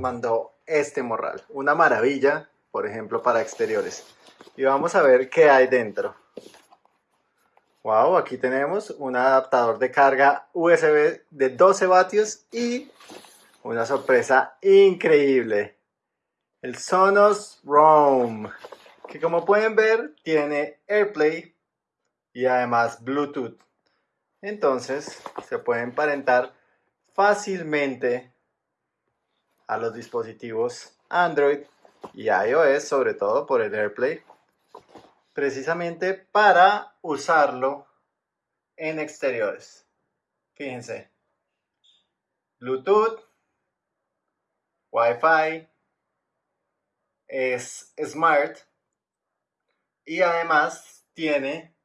mandó este morral. Una maravilla, por ejemplo, para exteriores. Y vamos a ver qué hay dentro. Wow, aquí tenemos un adaptador de carga USB de 12 vatios y una sorpresa increíble. El Sonos Roam, que como pueden ver tiene AirPlay y además Bluetooth. Entonces se puede emparentar fácilmente a los dispositivos Android y iOS, sobre todo por el AirPlay, precisamente para usarlo en exteriores. Fíjense, Bluetooth, Wi-Fi, es smart y además tiene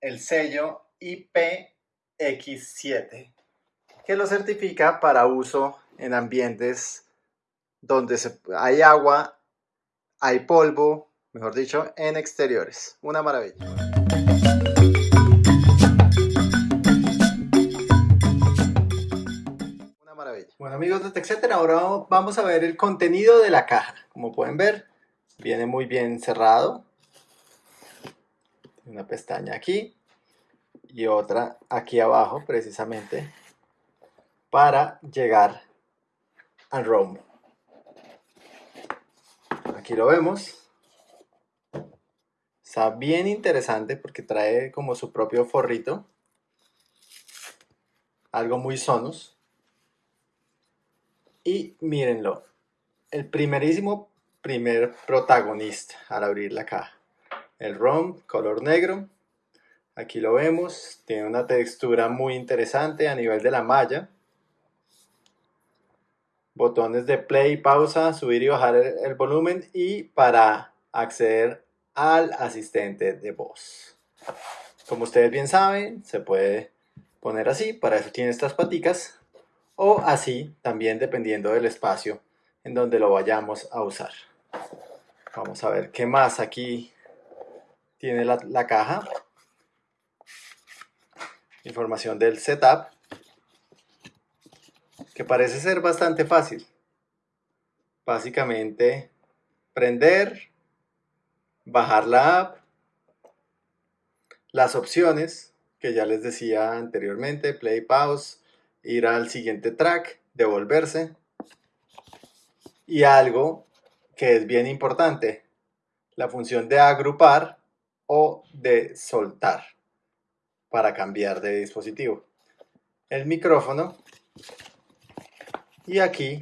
el sello IPX7 que lo certifica para uso en ambientes donde hay agua, hay polvo, mejor dicho, en exteriores. Una maravilla. Una maravilla. Bueno amigos de TechCenter, ahora vamos a ver el contenido de la caja. Como pueden ver, viene muy bien cerrado. Una pestaña aquí y otra aquí abajo precisamente para llegar al Rome. Aquí lo vemos. Está bien interesante porque trae como su propio forrito. Algo muy sonos. Y mírenlo. El primerísimo primer protagonista al abrir la caja. El ROM color negro. Aquí lo vemos. Tiene una textura muy interesante a nivel de la malla botones de play, pausa, subir y bajar el, volumen y para acceder al asistente de voz. Como ustedes bien saben, se puede poner así, para eso tiene estas paticas, o así también dependiendo del espacio en donde lo vayamos a usar. Vamos a ver qué más aquí tiene la, la caja. Información del setup que parece ser bastante fácil. Básicamente, prender, bajar la app, las opciones que ya les decía anteriormente, play, pause, ir al siguiente track, devolverse. Y algo que es bien importante, la función de agrupar o de soltar para cambiar de dispositivo. El micrófono y aquí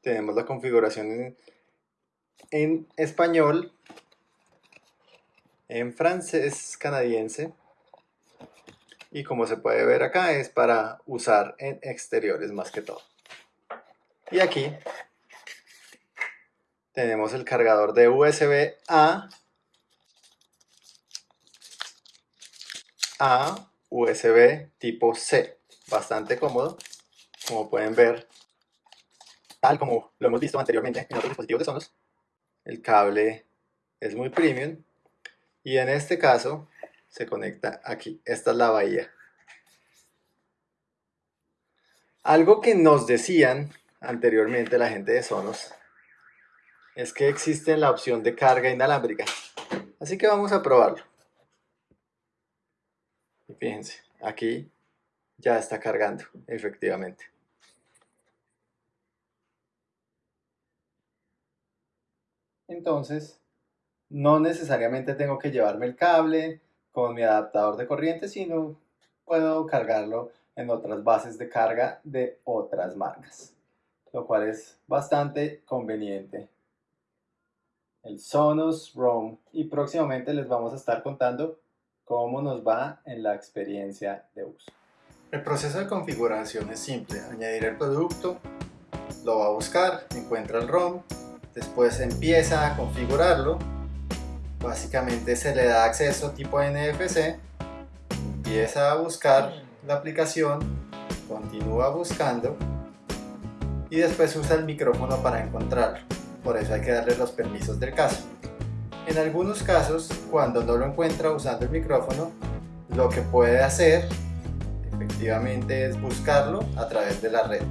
tenemos la configuración en, español, en francés canadiense. Y como se puede ver acá es para usar en exteriores más que todo. Y aquí tenemos el cargador de USB A a USB tipo C. Bastante cómodo. Como pueden ver, tal como lo hemos visto anteriormente en otros dispositivos de Sonos. El cable es muy premium y en este caso se conecta aquí. Esta es la bahía. Algo que nos decían anteriormente la gente de Sonos es que existe la opción de carga inalámbrica. Así que vamos a probarlo. Y fíjense, aquí ya está cargando, efectivamente. Entonces, no necesariamente tengo que llevarme el cable con mi adaptador de corriente, sino puedo cargarlo en otras bases de carga de otras marcas, lo cual es bastante conveniente. El Sonos Roam y próximamente les vamos a estar contando cómo nos va en la experiencia de uso. El proceso de configuración es simple, añadir el producto, lo va a buscar, encuentra el ROM, después empieza a configurarlo. Básicamente se le da acceso tipo NFC empieza a buscar la aplicación. Continúa buscando. Y después usa el micrófono para encontrarlo. Por eso hay que darle los permisos del caso. En algunos casos cuando no lo encuentra usando el micrófono lo que puede hacer efectivamente es buscarlo a través de la red.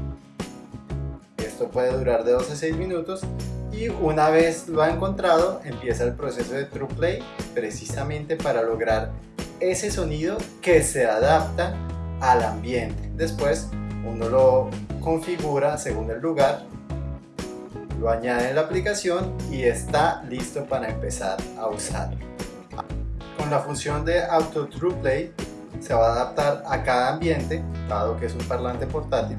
Esto puede durar de 2 a 6 minutos y una vez lo ha encontrado empieza el proceso de True Play precisamente para lograr ese sonido que se adapta al ambiente. Después uno lo configura según el lugar, lo añade en la aplicación y está listo para empezar a usarlo. Con la función de Auto True Play se va a adaptar a cada ambiente, dado que es un parlante portátil,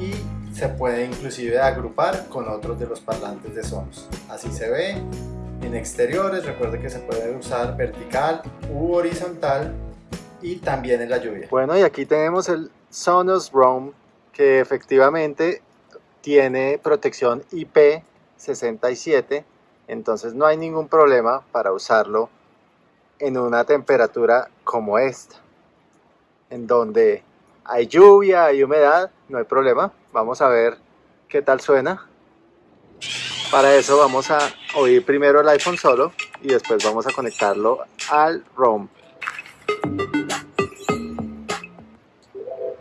y se puede inclusive agrupar con otros de los parlantes de Sonos. Así se ve en exteriores, recuerde que se puede usar vertical u horizontal y también en la lluvia. Bueno, y aquí tenemos el Sonos Roam que efectivamente tiene protección IP67, entonces no hay ningún problema para usarlo en una temperatura como esta, en donde hay lluvia, hay humedad, no hay problema. Vamos a ver qué tal suena. Para eso vamos a oír primero el iPhone solo y después vamos a conectarlo al ROM.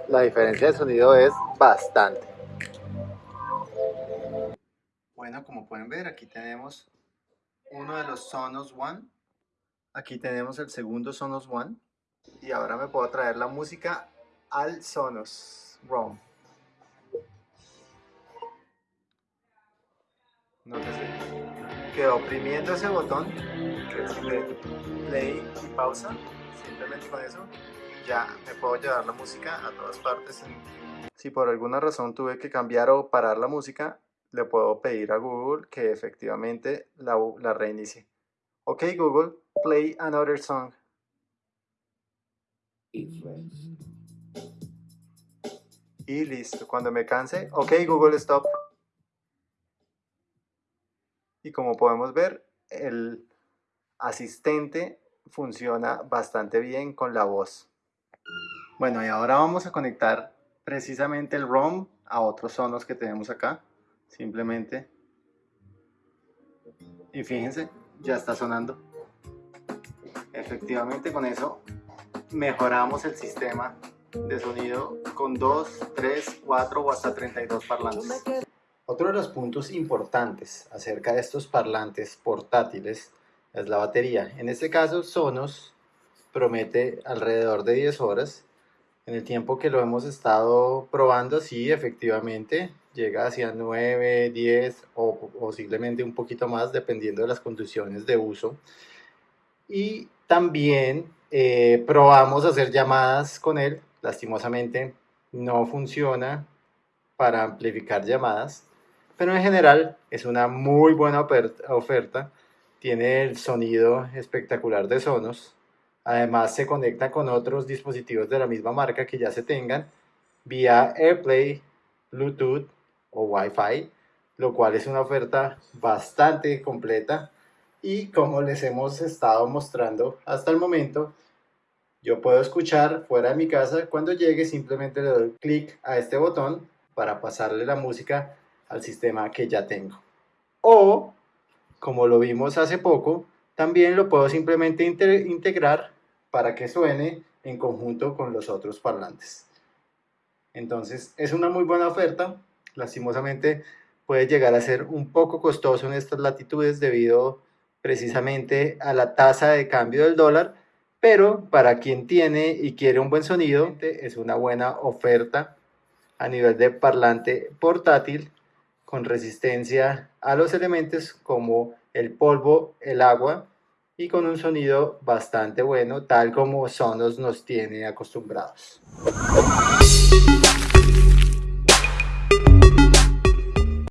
La diferencia de sonido es bastante. Bueno, como pueden ver, aquí tenemos uno de los Sonos One. Aquí tenemos el segundo Sonos One. Y ahora me puedo traer la música al Sonos ROM. Nótese que oprimiendo ese botón, que es de play y pausa, simplemente con eso ya me puedo llevar la música a todas partes. Si por alguna razón tuve que cambiar o parar la música, le puedo pedir a Google que efectivamente la, la reinicie. Ok Google, play another song. Y listo, cuando me canse, ok Google Stop. Y como podemos ver, el asistente funciona bastante bien con la voz. Bueno, y ahora vamos a conectar precisamente el ROM a otros sonos que tenemos acá. Simplemente. Y fíjense, ya está sonando. Efectivamente con eso mejoramos el sistema de sonido con 2, 3, 4 o hasta 32 parlantes. Otro de los puntos importantes acerca de estos parlantes portátiles es la batería. En este caso Sonos promete alrededor de 10 horas. En el tiempo que lo hemos estado probando, sí, efectivamente, llega hacia 9, 10 o posiblemente un poquito más dependiendo de las condiciones de uso. Y también eh, probamos hacer llamadas con él lastimosamente no funciona para amplificar llamadas, pero en general es una muy buena oferta, tiene el sonido espectacular de Sonos, además se conecta con otros dispositivos de la misma marca que ya se tengan vía AirPlay, Bluetooth o Wi-Fi, lo cual es una oferta bastante completa y como les hemos estado mostrando hasta el momento, yo puedo escuchar fuera de mi casa, cuando llegue simplemente le doy clic a este botón para pasarle la música al sistema que ya tengo. O, como lo vimos hace poco, también lo puedo simplemente integrar para que suene en conjunto con los otros parlantes. Entonces es una muy buena oferta, lastimosamente puede llegar a ser un poco costoso en estas latitudes debido precisamente a la tasa de cambio del dólar, pero para quien tiene y quiere un buen sonido, es una buena oferta a nivel de parlante portátil con resistencia a los elementos como el polvo, el agua y con un sonido bastante bueno, tal como Sonos nos tiene acostumbrados.